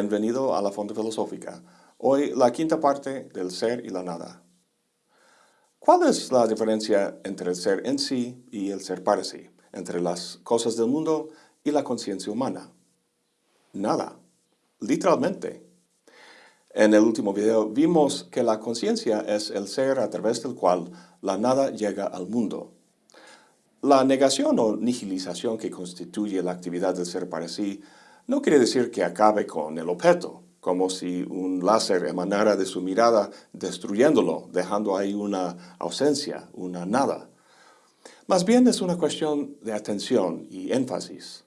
bienvenido a la Fonda Filosófica. Hoy la quinta parte del ser y la nada. ¿Cuál es la diferencia entre el ser en sí y el ser para sí? Entre las cosas del mundo y la conciencia humana. Nada. Literalmente. En el último video vimos que la conciencia es el ser a través del cual la nada llega al mundo. La negación o nihilización que constituye la actividad del ser para sí no quiere decir que acabe con el objeto, como si un láser emanara de su mirada destruyéndolo, dejando ahí una ausencia, una nada. Más bien es una cuestión de atención y énfasis.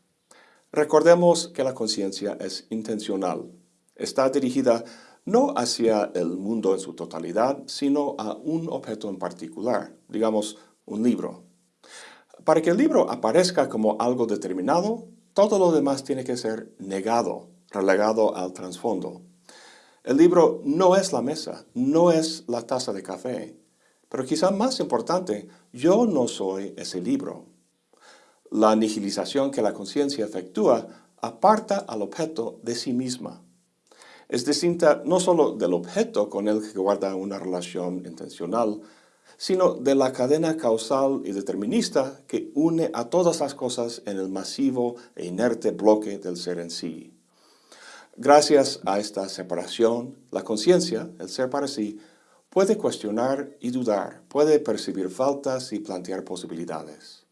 Recordemos que la conciencia es intencional. Está dirigida no hacia el mundo en su totalidad, sino a un objeto en particular, digamos, un libro. Para que el libro aparezca como algo determinado, todo lo demás tiene que ser negado, relegado al trasfondo. El libro no es la mesa, no es la taza de café, pero quizá más importante, yo no soy ese libro. La nihilización que la conciencia efectúa aparta al objeto de sí misma. Es distinta no solo del objeto con el que guarda una relación intencional, sino de la cadena causal y determinista que une a todas las cosas en el masivo e inerte bloque del ser en sí. Gracias a esta separación, la conciencia, el ser para sí, puede cuestionar y dudar, puede percibir faltas y plantear posibilidades.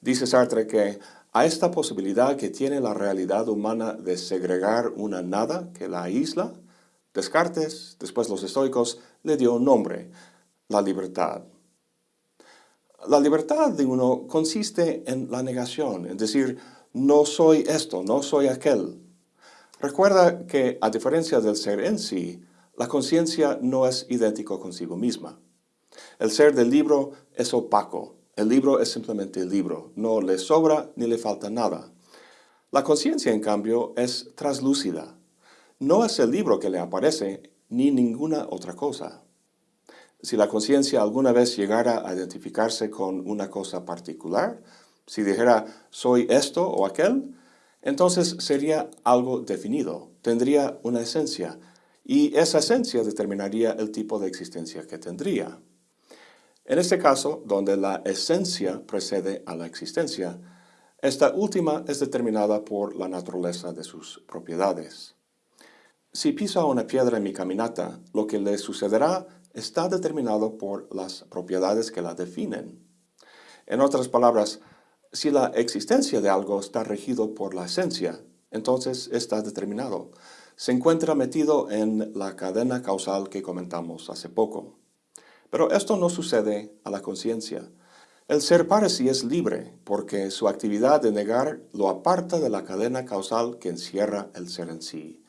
Dice Sartre que a esta posibilidad que tiene la realidad humana de segregar una nada que la aísla, Descartes, después los estoicos, le dio un nombre, la libertad. La libertad de uno consiste en la negación, es decir, no soy esto, no soy aquel. Recuerda que, a diferencia del ser en sí, la conciencia no es idéntico consigo misma. El ser del libro es opaco. El libro es simplemente el libro. No le sobra ni le falta nada. La conciencia, en cambio, es traslúcida. No es el libro que le aparece, ni ninguna otra cosa. Si la conciencia alguna vez llegara a identificarse con una cosa particular, si dijera soy esto o aquel, entonces sería algo definido, tendría una esencia, y esa esencia determinaría el tipo de existencia que tendría. En este caso, donde la esencia precede a la existencia, esta última es determinada por la naturaleza de sus propiedades. Si pisa una piedra en mi caminata, lo que le sucederá está determinado por las propiedades que la definen. En otras palabras, si la existencia de algo está regido por la esencia, entonces está determinado. Se encuentra metido en la cadena causal que comentamos hace poco. Pero esto no sucede a la conciencia. El ser para sí es libre, porque su actividad de negar lo aparta de la cadena causal que encierra el ser en sí.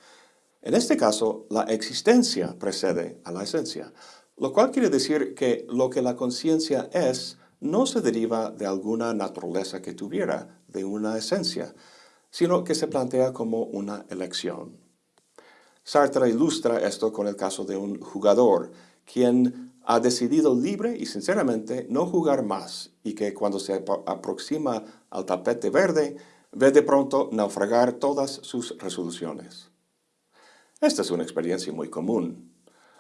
En este caso, la existencia precede a la esencia, lo cual quiere decir que lo que la conciencia es no se deriva de alguna naturaleza que tuviera, de una esencia, sino que se plantea como una elección. Sartre ilustra esto con el caso de un jugador, quien ha decidido libre y sinceramente no jugar más y que cuando se aproxima al tapete verde, ve de pronto naufragar todas sus resoluciones. Esta es una experiencia muy común.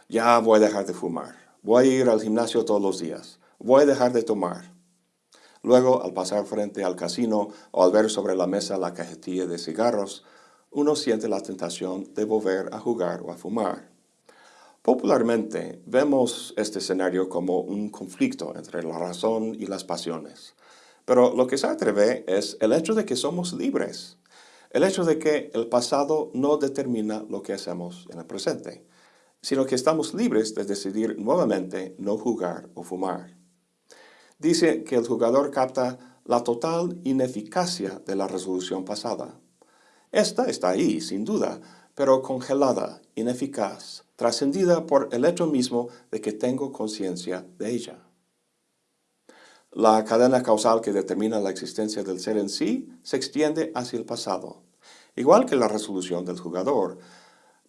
Ya voy a dejar de fumar. Voy a ir al gimnasio todos los días. Voy a dejar de tomar. Luego, al pasar frente al casino o al ver sobre la mesa la cajetilla de cigarros, uno siente la tentación de volver a jugar o a fumar. Popularmente, vemos este escenario como un conflicto entre la razón y las pasiones. Pero lo que se atreve es el hecho de que somos libres el hecho de que el pasado no determina lo que hacemos en el presente, sino que estamos libres de decidir nuevamente no jugar o fumar. Dice que el jugador capta la total ineficacia de la resolución pasada. Esta está ahí, sin duda, pero congelada, ineficaz, trascendida por el hecho mismo de que tengo conciencia de ella. La cadena causal que determina la existencia del ser en sí se extiende hacia el pasado, igual que la resolución del jugador.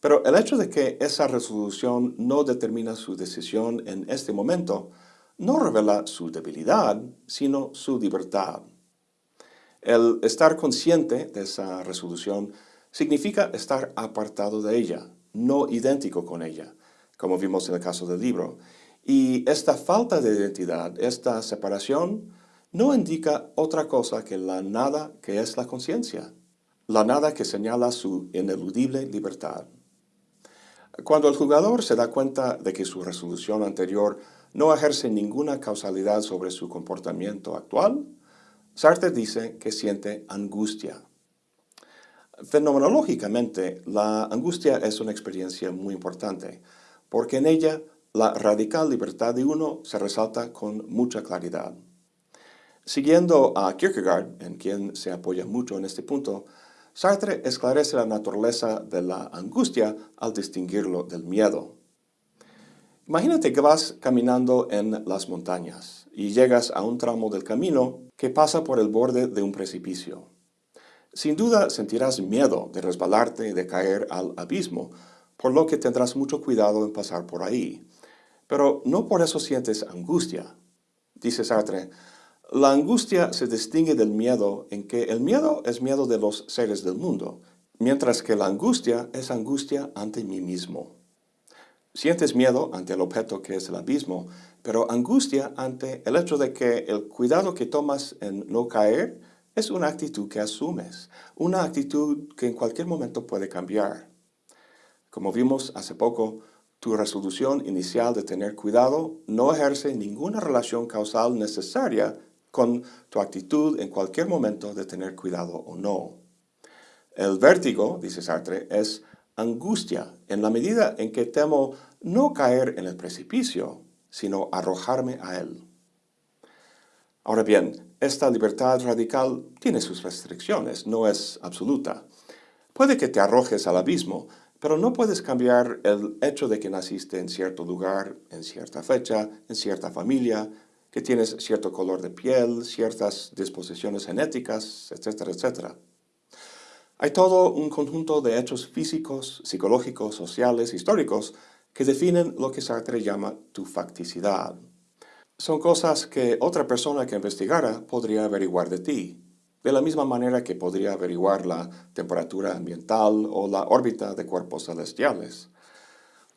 Pero el hecho de que esa resolución no determina su decisión en este momento no revela su debilidad, sino su libertad. El estar consciente de esa resolución significa estar apartado de ella, no idéntico con ella, como vimos en el caso del libro. Y esta falta de identidad, esta separación, no indica otra cosa que la nada que es la conciencia, la nada que señala su ineludible libertad. Cuando el jugador se da cuenta de que su resolución anterior no ejerce ninguna causalidad sobre su comportamiento actual, Sartre dice que siente angustia. Fenomenológicamente, la angustia es una experiencia muy importante, porque en ella la radical libertad de uno se resalta con mucha claridad. Siguiendo a Kierkegaard, en quien se apoya mucho en este punto, Sartre esclarece la naturaleza de la angustia al distinguirlo del miedo. Imagínate que vas caminando en las montañas y llegas a un tramo del camino que pasa por el borde de un precipicio. Sin duda sentirás miedo de resbalarte y de caer al abismo, por lo que tendrás mucho cuidado en pasar por ahí. Pero no por eso sientes angustia. Dice Sartre, la angustia se distingue del miedo en que el miedo es miedo de los seres del mundo, mientras que la angustia es angustia ante mí mismo. Sientes miedo ante el objeto que es el abismo, pero angustia ante el hecho de que el cuidado que tomas en no caer es una actitud que asumes, una actitud que en cualquier momento puede cambiar. Como vimos hace poco, tu resolución inicial de tener cuidado no ejerce ninguna relación causal necesaria con tu actitud en cualquier momento de tener cuidado o no. El vértigo, dice Sartre, es angustia en la medida en que temo no caer en el precipicio, sino arrojarme a él. Ahora bien, esta libertad radical tiene sus restricciones, no es absoluta. Puede que te arrojes al abismo, pero no puedes cambiar el hecho de que naciste en cierto lugar, en cierta fecha, en cierta familia, que tienes cierto color de piel, ciertas disposiciones genéticas, etcétera, etcétera. Hay todo un conjunto de hechos físicos, psicológicos, sociales, históricos, que definen lo que Sartre llama tu facticidad. Son cosas que otra persona que investigara podría averiguar de ti, de la misma manera que podría averiguar la temperatura ambiental o la órbita de cuerpos celestiales.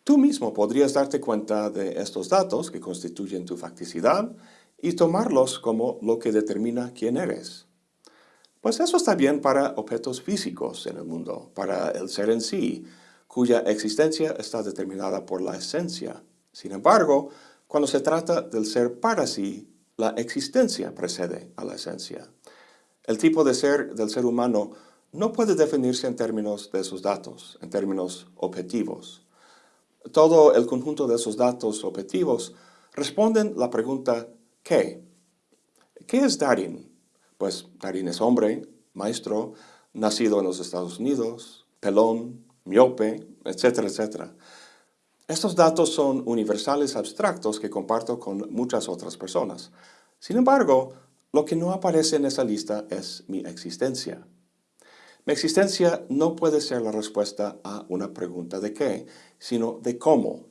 Tú mismo podrías darte cuenta de estos datos que constituyen tu facticidad y tomarlos como lo que determina quién eres. Pues eso está bien para objetos físicos en el mundo, para el ser en sí, cuya existencia está determinada por la esencia. Sin embargo, cuando se trata del ser para sí, la existencia precede a la esencia. El tipo de ser del ser humano no puede definirse en términos de esos datos, en términos objetivos. Todo el conjunto de esos datos objetivos responden la pregunta ¿qué? ¿Qué es Darin? Pues Darin es hombre, maestro, nacido en los Estados Unidos, pelón, miope, etcétera, etcétera. Estos datos son universales abstractos que comparto con muchas otras personas. Sin embargo, lo que no aparece en esa lista es mi existencia. Mi existencia no puede ser la respuesta a una pregunta de qué, sino de cómo.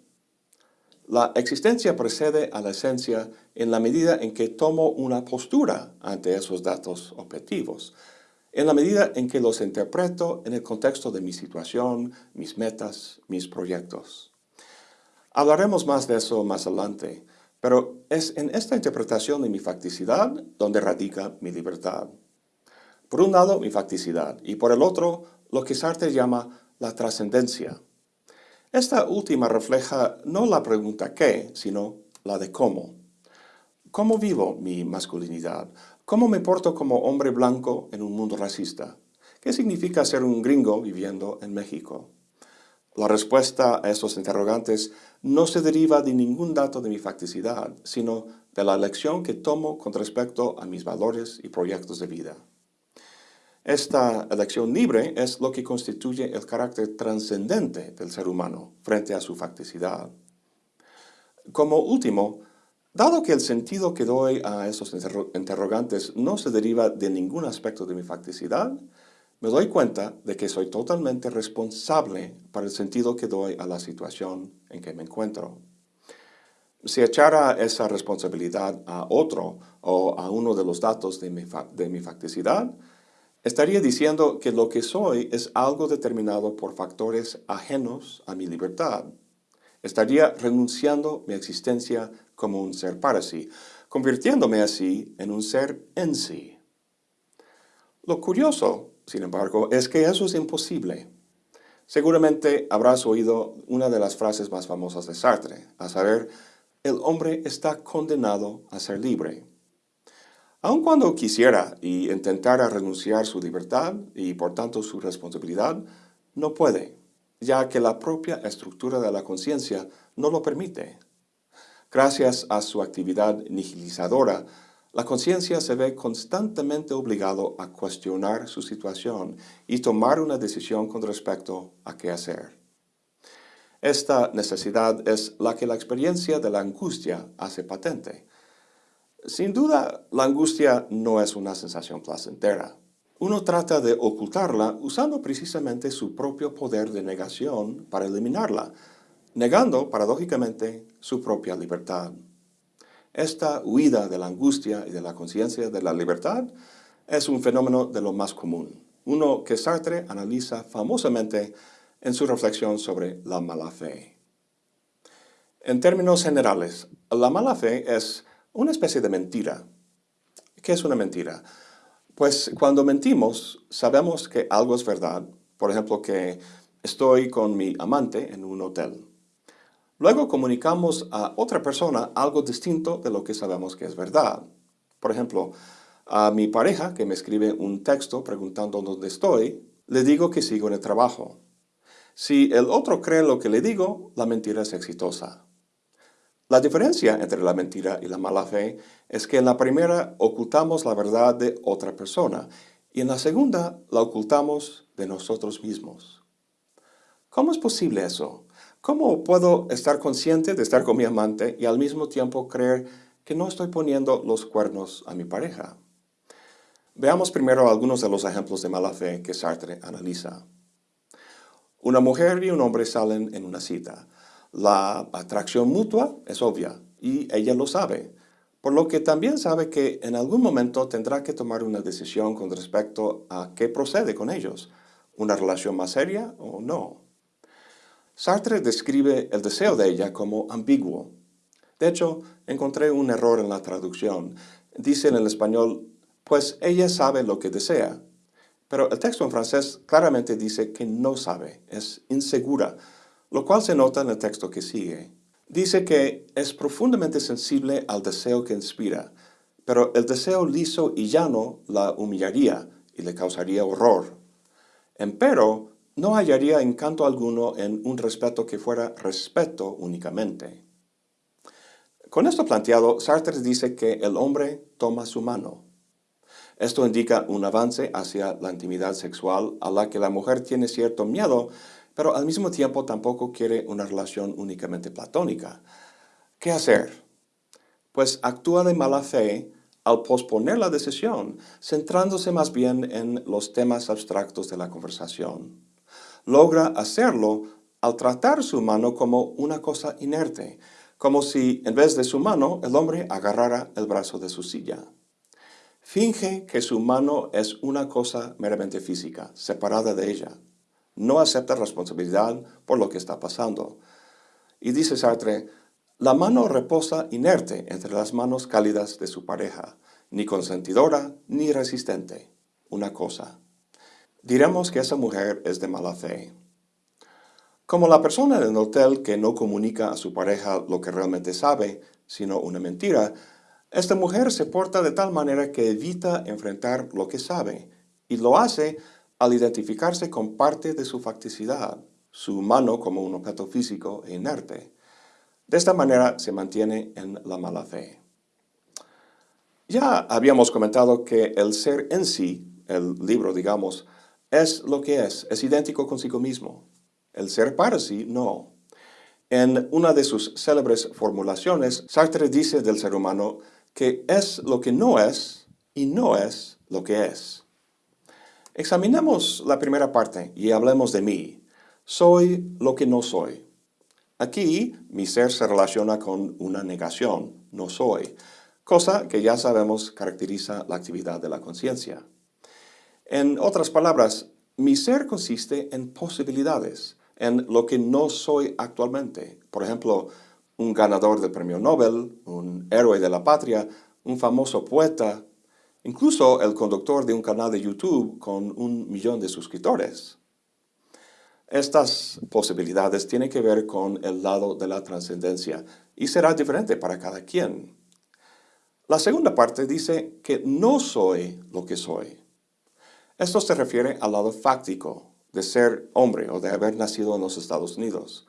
La existencia precede a la esencia en la medida en que tomo una postura ante esos datos objetivos, en la medida en que los interpreto en el contexto de mi situación, mis metas, mis proyectos. Hablaremos más de eso más adelante, pero es en esta interpretación de mi facticidad donde radica mi libertad. Por un lado, mi facticidad, y por el otro, lo que Sartre llama la trascendencia. Esta última refleja no la pregunta qué, sino la de cómo. ¿Cómo vivo mi masculinidad? ¿Cómo me porto como hombre blanco en un mundo racista? ¿Qué significa ser un gringo viviendo en México? La respuesta a estos interrogantes no se deriva de ningún dato de mi facticidad, sino de la elección que tomo con respecto a mis valores y proyectos de vida. Esta elección libre es lo que constituye el carácter trascendente del ser humano frente a su facticidad. Como último, dado que el sentido que doy a esos interrogantes no se deriva de ningún aspecto de mi facticidad, me doy cuenta de que soy totalmente responsable para el sentido que doy a la situación en que me encuentro. Si echara esa responsabilidad a otro o a uno de los datos de mi facticidad, estaría diciendo que lo que soy es algo determinado por factores ajenos a mi libertad. Estaría renunciando mi existencia como un ser para sí, convirtiéndome así en un ser en sí. Lo curioso, sin embargo, es que eso es imposible. Seguramente habrás oído una de las frases más famosas de Sartre, a saber, el hombre está condenado a ser libre. Aun cuando quisiera y intentara renunciar su libertad y por tanto su responsabilidad, no puede, ya que la propia estructura de la conciencia no lo permite. Gracias a su actividad nihilizadora, la conciencia se ve constantemente obligado a cuestionar su situación y tomar una decisión con respecto a qué hacer. Esta necesidad es la que la experiencia de la angustia hace patente. Sin duda, la angustia no es una sensación placentera. Uno trata de ocultarla usando precisamente su propio poder de negación para eliminarla, negando, paradójicamente, su propia libertad. Esta huida de la angustia y de la conciencia de la libertad es un fenómeno de lo más común, uno que Sartre analiza famosamente en su reflexión sobre la mala fe. En términos generales, la mala fe es una especie de mentira. ¿Qué es una mentira? Pues cuando mentimos, sabemos que algo es verdad. Por ejemplo, que estoy con mi amante en un hotel. Luego comunicamos a otra persona algo distinto de lo que sabemos que es verdad. Por ejemplo, a mi pareja que me escribe un texto preguntando dónde estoy, le digo que sigo en el trabajo. Si el otro cree lo que le digo, la mentira es exitosa. La diferencia entre la mentira y la mala fe es que en la primera ocultamos la verdad de otra persona y en la segunda la ocultamos de nosotros mismos. ¿Cómo es posible eso? ¿Cómo puedo estar consciente de estar con mi amante y al mismo tiempo creer que no estoy poniendo los cuernos a mi pareja? Veamos primero algunos de los ejemplos de mala fe que Sartre analiza. Una mujer y un hombre salen en una cita. La atracción mutua es obvia y ella lo sabe, por lo que también sabe que en algún momento tendrá que tomar una decisión con respecto a qué procede con ellos, una relación más seria o no. Sartre describe el deseo de ella como ambiguo. De hecho, encontré un error en la traducción. Dice en el español, pues ella sabe lo que desea. Pero el texto en francés claramente dice que no sabe, es insegura, lo cual se nota en el texto que sigue. Dice que es profundamente sensible al deseo que inspira, pero el deseo liso y llano la humillaría y le causaría horror. Empero, no hallaría encanto alguno en un respeto que fuera respeto únicamente. Con esto planteado, Sartre dice que el hombre toma su mano. Esto indica un avance hacia la intimidad sexual a la que la mujer tiene cierto miedo, pero al mismo tiempo tampoco quiere una relación únicamente platónica. ¿Qué hacer? Pues actúa de mala fe al posponer la decisión, centrándose más bien en los temas abstractos de la conversación logra hacerlo al tratar su mano como una cosa inerte, como si en vez de su mano el hombre agarrara el brazo de su silla. Finge que su mano es una cosa meramente física, separada de ella. No acepta responsabilidad por lo que está pasando. Y dice Sartre, la mano reposa inerte entre las manos cálidas de su pareja, ni consentidora ni resistente, una cosa. Diremos que esa mujer es de mala fe. Como la persona en el hotel que no comunica a su pareja lo que realmente sabe, sino una mentira, esta mujer se porta de tal manera que evita enfrentar lo que sabe, y lo hace al identificarse con parte de su facticidad, su mano como un objeto físico e inerte. De esta manera se mantiene en la mala fe. Ya habíamos comentado que el ser en sí, el libro digamos, es lo que es, es idéntico consigo mismo. El ser para sí, no. En una de sus célebres formulaciones, Sartre dice del ser humano que es lo que no es y no es lo que es. Examinemos la primera parte y hablemos de mí. Soy lo que no soy. Aquí, mi ser se relaciona con una negación, no soy, cosa que ya sabemos caracteriza la actividad de la conciencia. En otras palabras, mi ser consiste en posibilidades, en lo que no soy actualmente. Por ejemplo, un ganador del premio Nobel, un héroe de la patria, un famoso poeta, incluso el conductor de un canal de YouTube con un millón de suscriptores. Estas posibilidades tienen que ver con el lado de la trascendencia y será diferente para cada quien. La segunda parte dice que no soy lo que soy. Esto se refiere al lado fáctico de ser hombre o de haber nacido en los Estados Unidos.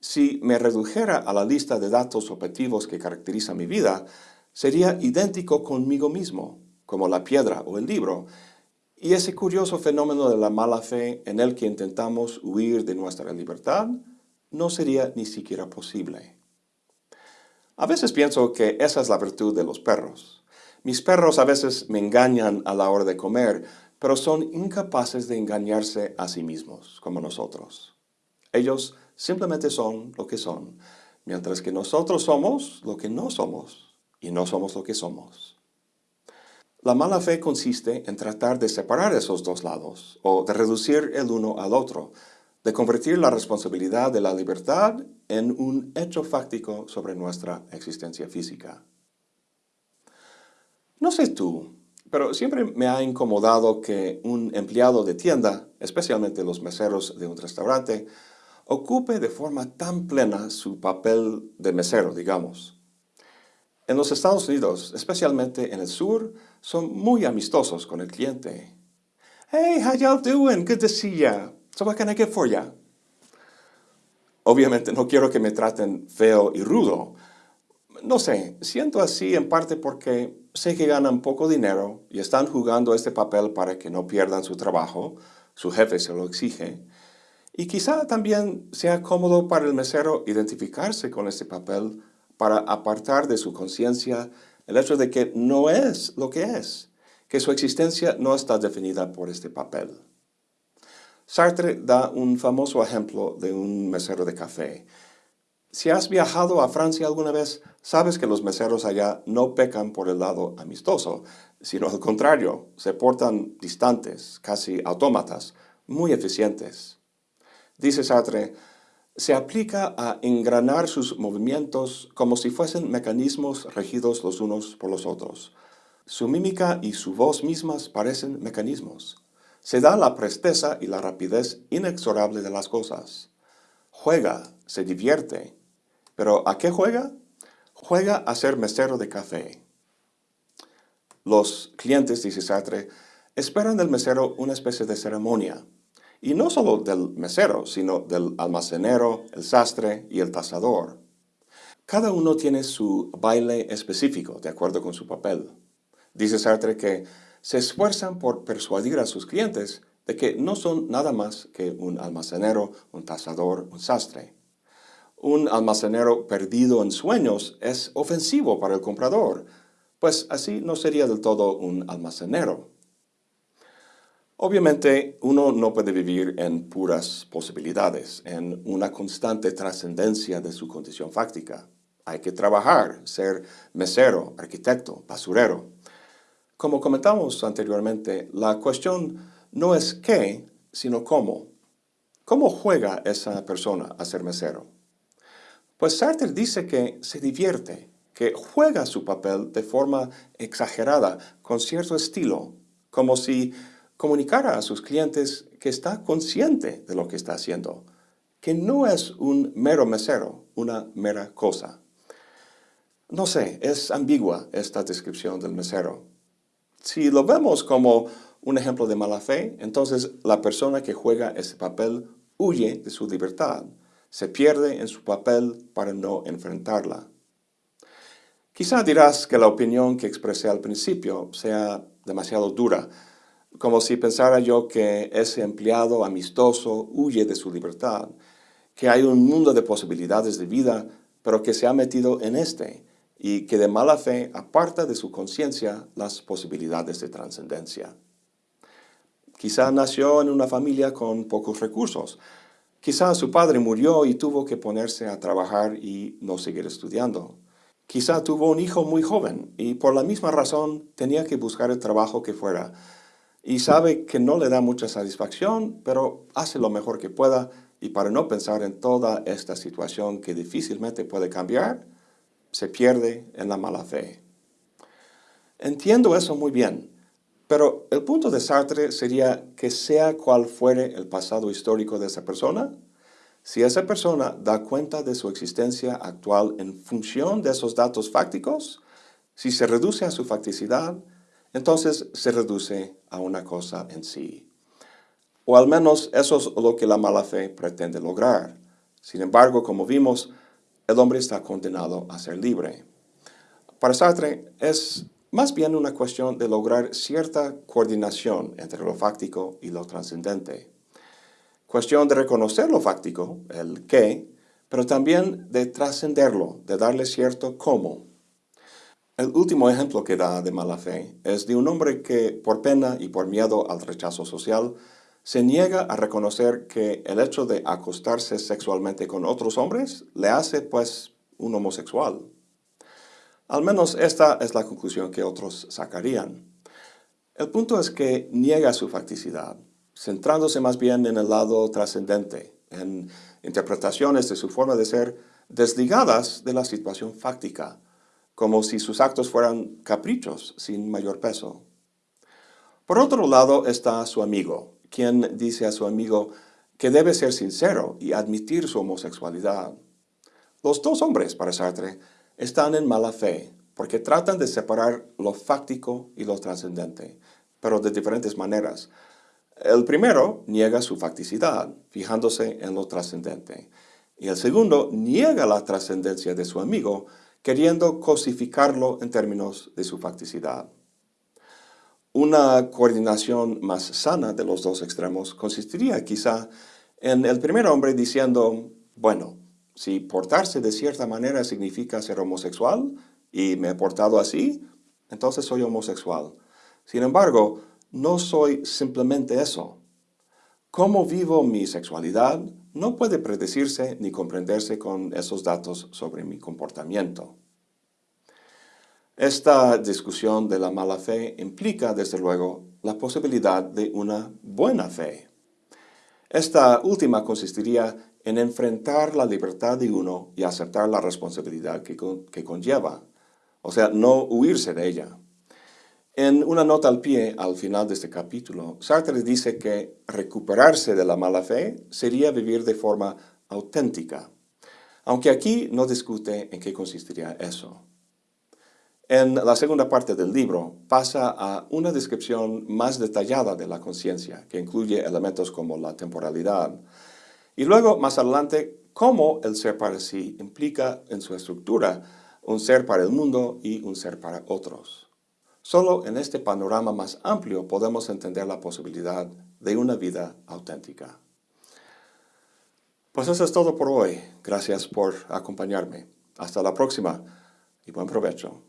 Si me redujera a la lista de datos objetivos que caracteriza mi vida, sería idéntico conmigo mismo, como la piedra o el libro, y ese curioso fenómeno de la mala fe en el que intentamos huir de nuestra libertad no sería ni siquiera posible. A veces pienso que esa es la virtud de los perros. Mis perros a veces me engañan a la hora de comer, pero son incapaces de engañarse a sí mismos, como nosotros. Ellos simplemente son lo que son, mientras que nosotros somos lo que no somos, y no somos lo que somos. La mala fe consiste en tratar de separar esos dos lados, o de reducir el uno al otro, de convertir la responsabilidad de la libertad en un hecho fáctico sobre nuestra existencia física. No sé tú, pero siempre me ha incomodado que un empleado de tienda, especialmente los meseros de un restaurante, ocupe de forma tan plena su papel de mesero, digamos. En los Estados Unidos, especialmente en el sur, son muy amistosos con el cliente. Hey, how y'all doing? Good to see ya. So what can I get for ya? Obviamente no quiero que me traten feo y rudo. No sé, siento así en parte porque sé que ganan poco dinero y están jugando este papel para que no pierdan su trabajo, su jefe se lo exige. Y quizá también sea cómodo para el mesero identificarse con este papel para apartar de su conciencia el hecho de que no es lo que es, que su existencia no está definida por este papel. Sartre da un famoso ejemplo de un mesero de café. Si has viajado a Francia alguna vez, sabes que los meseros allá no pecan por el lado amistoso, sino al contrario, se portan distantes, casi autómatas, muy eficientes. Dice Sartre, se aplica a engranar sus movimientos como si fuesen mecanismos regidos los unos por los otros. Su mímica y su voz mismas parecen mecanismos. Se da la presteza y la rapidez inexorable de las cosas. Juega, se divierte. ¿Pero a qué juega? Juega a ser mesero de café. Los clientes, dice Sartre, esperan del mesero una especie de ceremonia, y no solo del mesero, sino del almacenero, el sastre y el tasador. Cada uno tiene su baile específico, de acuerdo con su papel. Dice Sartre que se esfuerzan por persuadir a sus clientes de que no son nada más que un almacenero, un tasador, un sastre. Un almacenero perdido en sueños es ofensivo para el comprador, pues así no sería del todo un almacenero. Obviamente, uno no puede vivir en puras posibilidades, en una constante trascendencia de su condición fáctica. Hay que trabajar, ser mesero, arquitecto, basurero. Como comentamos anteriormente, la cuestión no es qué, sino cómo. ¿Cómo juega esa persona a ser mesero? Pues Sartre dice que se divierte, que juega su papel de forma exagerada, con cierto estilo, como si comunicara a sus clientes que está consciente de lo que está haciendo, que no es un mero mesero, una mera cosa. No sé, es ambigua esta descripción del mesero. Si lo vemos como un ejemplo de mala fe, entonces la persona que juega ese papel huye de su libertad, se pierde en su papel para no enfrentarla. Quizá dirás que la opinión que expresé al principio sea demasiado dura, como si pensara yo que ese empleado amistoso huye de su libertad, que hay un mundo de posibilidades de vida, pero que se ha metido en este, y que de mala fe aparta de su conciencia las posibilidades de trascendencia. Quizá nació en una familia con pocos recursos. Quizá su padre murió y tuvo que ponerse a trabajar y no seguir estudiando. Quizá tuvo un hijo muy joven y por la misma razón tenía que buscar el trabajo que fuera, y sabe que no le da mucha satisfacción, pero hace lo mejor que pueda y para no pensar en toda esta situación que difícilmente puede cambiar, se pierde en la mala fe. Entiendo eso muy bien, pero el punto de Sartre sería que sea cual fuere el pasado histórico de esa persona, si esa persona da cuenta de su existencia actual en función de esos datos fácticos, si se reduce a su facticidad, entonces se reduce a una cosa en sí. O al menos eso es lo que la mala fe pretende lograr. Sin embargo, como vimos, el hombre está condenado a ser libre. Para Sartre es más bien una cuestión de lograr cierta coordinación entre lo fáctico y lo trascendente. Cuestión de reconocer lo fáctico, el qué, pero también de trascenderlo, de darle cierto cómo. El último ejemplo que da de mala fe es de un hombre que, por pena y por miedo al rechazo social, se niega a reconocer que el hecho de acostarse sexualmente con otros hombres le hace, pues, un homosexual. Al menos esta es la conclusión que otros sacarían. El punto es que niega su facticidad, centrándose más bien en el lado trascendente, en interpretaciones de su forma de ser desligadas de la situación fáctica, como si sus actos fueran caprichos sin mayor peso. Por otro lado está su amigo, quien dice a su amigo que debe ser sincero y admitir su homosexualidad. Los dos hombres, para Sartre, están en mala fe, porque tratan de separar lo fáctico y lo trascendente, pero de diferentes maneras. El primero niega su facticidad, fijándose en lo trascendente, y el segundo niega la trascendencia de su amigo, queriendo cosificarlo en términos de su facticidad. Una coordinación más sana de los dos extremos consistiría quizá en el primer hombre diciendo, bueno, si portarse de cierta manera significa ser homosexual y me he portado así, entonces soy homosexual. Sin embargo, no soy simplemente eso. Cómo vivo mi sexualidad no puede predecirse ni comprenderse con esos datos sobre mi comportamiento. Esta discusión de la mala fe implica, desde luego, la posibilidad de una buena fe. Esta última consistiría en enfrentar la libertad de uno y aceptar la responsabilidad que, conlleva, o sea, no huirse de ella. En una nota al pie, al final de este capítulo, Sartre dice que recuperarse de la mala fe sería vivir de forma auténtica, aunque aquí no discute en qué consistiría eso. En la segunda parte del libro pasa a una descripción más detallada de la conciencia, que incluye elementos como la temporalidad, y luego, más adelante, cómo el ser para sí implica en su estructura un ser para el mundo y un ser para otros. Solo en este panorama más amplio podemos entender la posibilidad de una vida auténtica. Pues eso es todo por hoy. Gracias por acompañarme. Hasta la próxima y buen provecho.